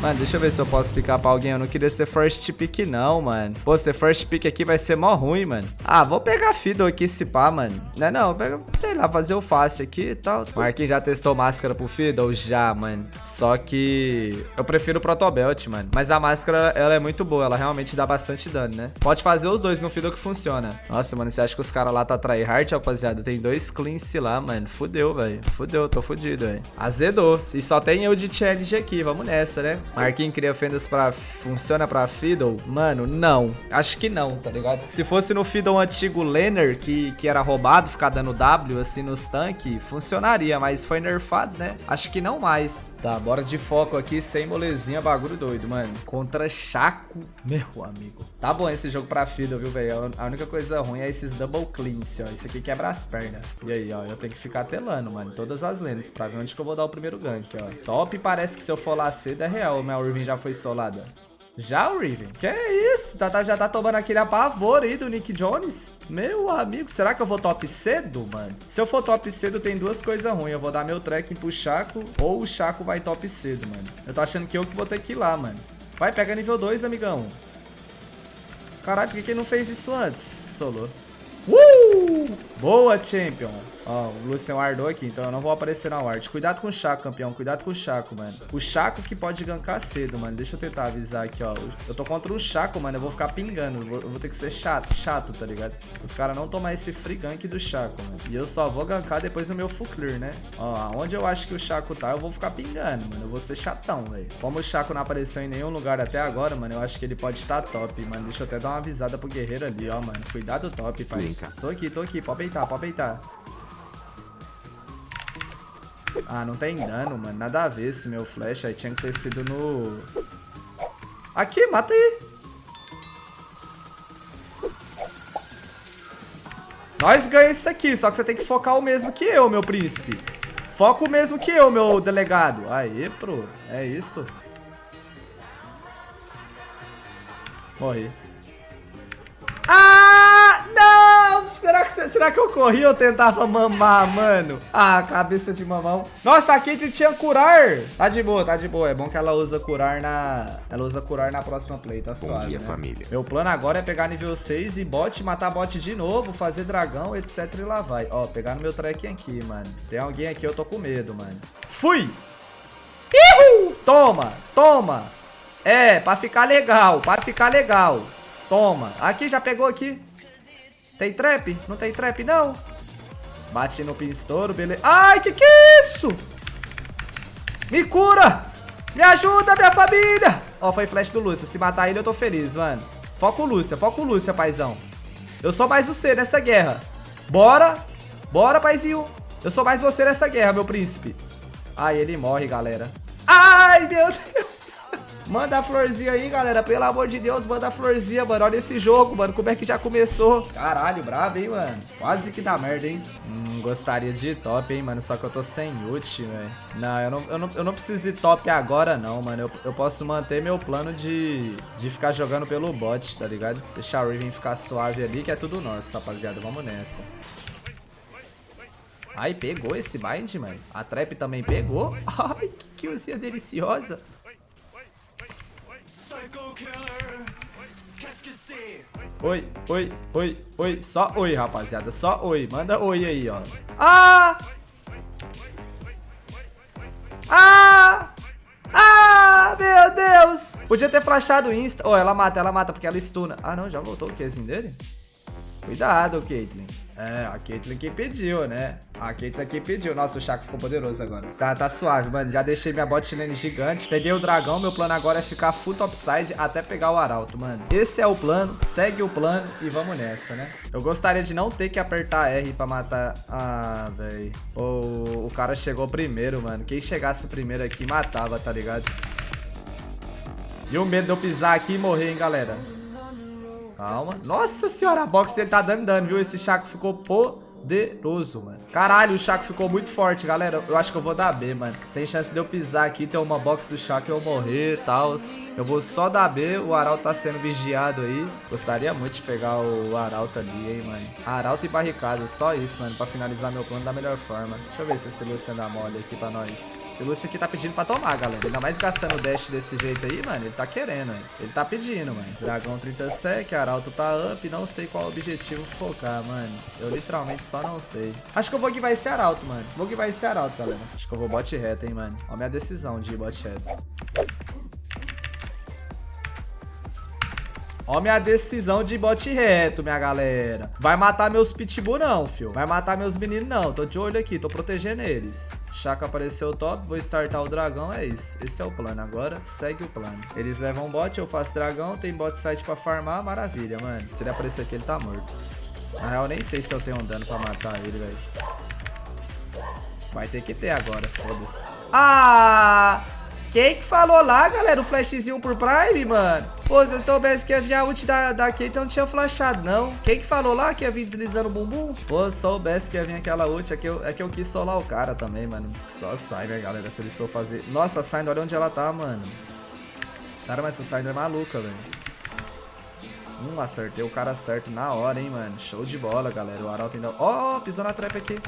Mano, deixa eu ver se eu posso picar pra alguém. Eu não queria ser first pick, não, mano. Pô, ser first pick aqui vai ser mó ruim, mano. Ah, vou pegar Fiddle aqui se pá, mano. Não é não, pega, sei lá, fazer o fácil aqui e tal. Marquinhos já testou máscara pro Fiddle? Já, mano. Só que eu prefiro o Protobelt, mano. Mas a máscara, ela é muito boa. Ela realmente dá bastante dano, né? Pode fazer os dois no Fiddle que funciona. Nossa, mano, você acha que os caras lá tá tryhard, rapaziada? Tem dois cleans lá, mano. Fudeu, velho. Fudeu, tô fudido, velho. Azedou. E só tem eu de challenge aqui. Vamos nessa, né? Marquinhos cria fendas pra... Funciona pra Fiddle? Mano, não. Acho que não, tá ligado? Se fosse no Fiddle antigo Lenner, que, que era roubado, ficar dando W, assim, nos tanques, funcionaria. Mas foi nerfado, né? Acho que não mais. Tá, bora de foco aqui, sem molezinha, bagulho doido, mano. Contra Chaco, meu amigo. Tá bom esse jogo pra Fiddle, viu, velho? A única coisa ruim é esses double cleans, ó. Isso aqui quebra as pernas. E aí, ó, eu tenho que ficar telando, mano. Todas as lentes pra ver onde que eu vou dar o primeiro gank, ó. Top parece que se eu for lá cedo é real. Minha Urvin já foi solada. Já o Riven? Que isso? Já tá, já tá tomando aquele apavor aí do Nick Jones? Meu amigo, será que eu vou top cedo, mano? Se eu for top cedo, tem duas coisas ruins. Eu vou dar meu trekking pro Chaco ou o Chaco vai top cedo, mano. Eu tô achando que eu que vou ter que ir lá, mano. Vai, pega nível 2, amigão. Caralho, por que ele não fez isso antes? Solou. Uh! Boa, Champion. Ó, o Lucian wardou aqui, então eu não vou aparecer na ward. Cuidado com o Chaco, campeão. Cuidado com o Chaco, mano. O Chaco que pode gankar cedo, mano. Deixa eu tentar avisar aqui, ó. Eu tô contra o Chaco, mano. Eu vou ficar pingando. Eu vou, eu vou ter que ser chato, chato, tá ligado? Os caras não tomar esse free gank do Chaco, mano. E eu só vou gankar depois do meu full clear, né? Ó, onde eu acho que o Chaco tá, eu vou ficar pingando, mano. Eu vou ser chatão, velho. Como o Chaco não apareceu em nenhum lugar até agora, mano, eu acho que ele pode estar top, mano. Deixa eu até dar uma avisada pro guerreiro ali, ó, mano. Cuidado top, pai. Tô aqui, tô aqui. Pode peitar, pode peitar. Ah, não tem dano, mano. Nada a ver esse meu flash. Aí tinha que ter sido no... Aqui, mata aí. Nós ganhamos isso aqui, só que você tem que focar o mesmo que eu, meu príncipe. Foca o mesmo que eu, meu delegado. Aí, pro. É isso. Morri. Ah! Será que, será que eu corri ou tentava mamar, mano? Ah, cabeça de mamão. Nossa, a Caitlyn tinha curar. Tá de boa, tá de boa. É bom que ela usa curar na... Ela usa curar na próxima play, tá suave, Bom dia, né? família. Meu plano agora é pegar nível 6 e bot, matar bot de novo, fazer dragão, etc e lá vai. Ó, pegar no meu track aqui, mano. Tem alguém aqui, eu tô com medo, mano. Fui! Ihu! Toma, toma. É, pra ficar legal, pra ficar legal. Toma. Aqui, já pegou aqui. Tem trap? Não tem trap, não. Bate no pinstouro, beleza. Ai, que que é isso? Me cura! Me ajuda, minha família! Ó, foi flash do Lúcia. Se matar ele, eu tô feliz, mano. Foca o Lúcia, foca o Lúcia, paizão. Eu sou mais você nessa guerra. Bora! Bora, paizinho. Eu sou mais você nessa guerra, meu príncipe. Ai, ele morre, galera. Ai, meu Deus. Manda a florzinha aí, galera. Pelo amor de Deus, manda a florzinha, mano. Olha esse jogo, mano. Como é que já começou? Caralho, brabo, hein, mano. Quase que dá merda, hein. Hum, gostaria de top, hein, mano. Só que eu tô sem ult, velho. Não eu, não, eu não, eu não preciso ir top agora, não, mano. Eu, eu posso manter meu plano de, de ficar jogando pelo bot, tá ligado? Deixar o Riven ficar suave ali, que é tudo nosso, rapaziada. Vamos nessa. Ai, pegou esse bind, mano. A trap também pegou. Ai, que killzinha deliciosa. Oi, oi, oi, oi. Só oi, rapaziada. Só oi. Manda oi aí, ó. Ah! Ah! Ah, meu Deus! Podia ter flashado o Insta. Oh, ela mata, ela mata porque ela stuna. Ah, não, já voltou o Qzinho dele? Cuidado, Caitlyn. É, a Caitlyn que pediu, né? A Caitlyn que pediu. Nossa, o Chaco ficou poderoso agora. Tá, tá suave, mano. Já deixei minha bot lane gigante. Peguei o dragão. Meu plano agora é ficar full topside até pegar o arauto, mano. Esse é o plano. Segue o plano e vamos nessa, né? Eu gostaria de não ter que apertar R pra matar... Ah, velho. O, o cara chegou primeiro, mano. Quem chegasse primeiro aqui matava, tá ligado? E o medo de eu pisar aqui e morrer, hein, galera. Calma. Nossa senhora, a box dele tá dando dano, viu? Esse Chaco ficou poderoso, mano. Caralho, o Chaco ficou muito forte, galera. Eu acho que eu vou dar B, mano. Tem chance de eu pisar aqui, ter uma box do Chaco e eu morrer e tal. Eu vou só dar B. O Arauto tá sendo vigiado aí. Gostaria muito de pegar o Arauto ali, hein, mano. Arauto e barricada, só isso, mano. Pra finalizar meu plano da melhor forma. Deixa eu ver se esse Lúcio dá mole aqui pra nós. Esse Lúcio aqui tá pedindo pra tomar, galera. Ainda mais gastando o dash desse jeito aí, mano. Ele tá querendo, hein. Ele tá pedindo, mano. Dragão 30 sec, Arauto tá up. Não sei qual objetivo focar, mano. Eu literalmente só não sei. Acho que eu vou vai ser Arauto, mano. Vou vai ser Arauto, galera. Acho que eu vou bot reto, hein, mano. A minha decisão de bot reto. Ó minha decisão de bote reto, minha galera. Vai matar meus pitbull não, fio. Vai matar meus meninos não. Tô de olho aqui, tô protegendo eles. Chaka apareceu top, vou startar o dragão, é isso. Esse é o plano. Agora segue o plano. Eles levam bot, eu faço dragão, tem bot site pra farmar, maravilha, mano. Se ele aparecer aqui, ele tá morto. Na real, nem sei se eu tenho um dano pra matar ele, velho. Vai ter que ter agora, foda-se. Ah! Quem que falou lá, galera, o flashzinho por Prime, mano? Pô, se eu soubesse que ia vir a ult da, da Kate, eu não tinha flashado, não. Quem que falou lá que ia vir deslizando o bumbum? Pô, se eu soubesse que ia vir aquela ult, é que, eu, é que eu quis solar o cara também, mano. Só sai, galera, se eles for fazer... Nossa, a olha onde ela tá, mano. Cara, mas essa Syndra é maluca, velho. Hum, acertei o cara certo na hora, hein, mano. Show de bola, galera. O Arauto ainda... Ó, oh, pisou na trap aqui.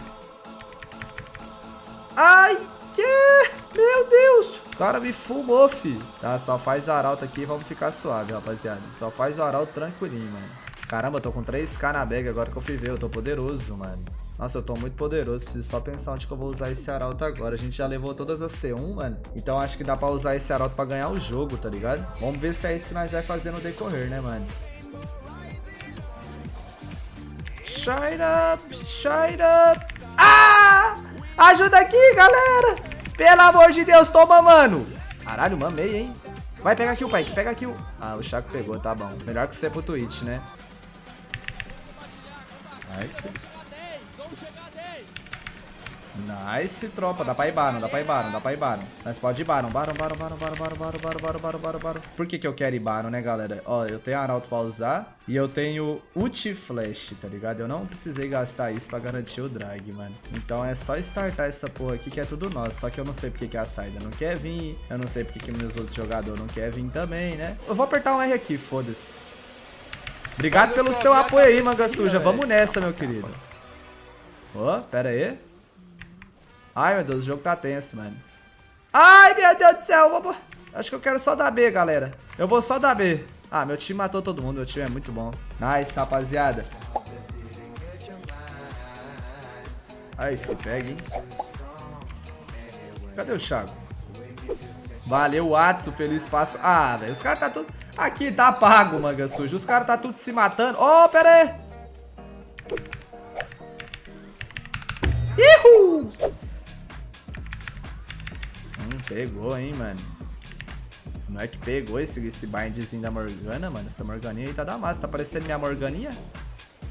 Ai, que... Meu Deus. O cara me fumou, fi. Tá, só faz o arauto aqui e vamos ficar suave, rapaziada. Só faz o arauto tranquilinho, mano. Caramba, eu tô com 3k na bag agora que eu fui ver. Eu tô poderoso, mano. Nossa, eu tô muito poderoso. Preciso só pensar onde que eu vou usar esse arauto agora. A gente já levou todas as T1, mano. Então acho que dá pra usar esse arauto pra ganhar o jogo, tá ligado? Vamos ver se é isso que nós vai fazer no decorrer, né, mano? Shine up! Shine up! Ah! Ajuda aqui, galera! Pelo amor de Deus, toma, mano. Caralho, mamei, hein? Vai, pega aqui o Pike, pega aqui o... Ah, o Chaco pegou, tá bom. Melhor que ser pro Twitch, né? Nice. Nice, tropa. Dá pra ir Baron, dá pra ir Baron, dá pra ir Baron. Nós pode ir Baron. Baron, Baron, Baron, Baron, Baron, Baron, Baron, Baron, Baron, Baron, Baron. Por que que eu quero ir Baron, né, galera? Ó, eu tenho Arauto pra usar e eu tenho Ult Flash, tá ligado? Eu não precisei gastar isso pra garantir o drag, mano. Então é só startar essa porra aqui que é tudo nosso. Só que eu não sei porque que a saída não quer vir. Eu não sei porque que meus outros jogadores não querem vir também, né? Eu vou apertar um R aqui, foda-se. Obrigado pelo seu apoio aí, manga suja. Vamos nessa, meu querido. Ó, pera aí. Ai, meu Deus, o jogo tá tenso, mano. Ai, meu Deus do céu. Vou... Acho que eu quero só dar B, galera. Eu vou só dar B. Ah, meu time matou todo mundo. Meu time é muito bom. Nice, rapaziada. Aí, se pega, hein? Cadê o Thiago? Valeu, Atsu. Feliz Páscoa. Ah, velho. Os caras tá tudo... Aqui, tá pago, manga suja. Os caras tá tudo se matando. Oh, pera aí. Pegou, hein, mano. Não é que pegou esse, esse bindzinho da Morgana, mano. Essa Morganinha aí tá da massa. Tá parecendo minha Morganinha?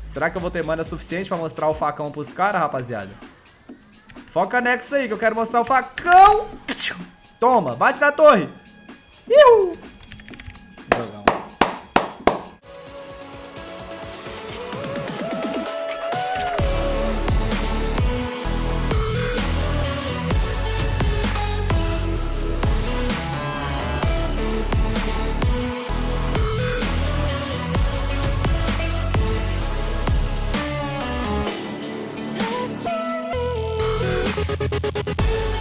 Será que eu vou ter mana suficiente pra mostrar o facão pros caras, rapaziada? Foca nexo aí, que eu quero mostrar o facão. Toma, bate na torre. Iu!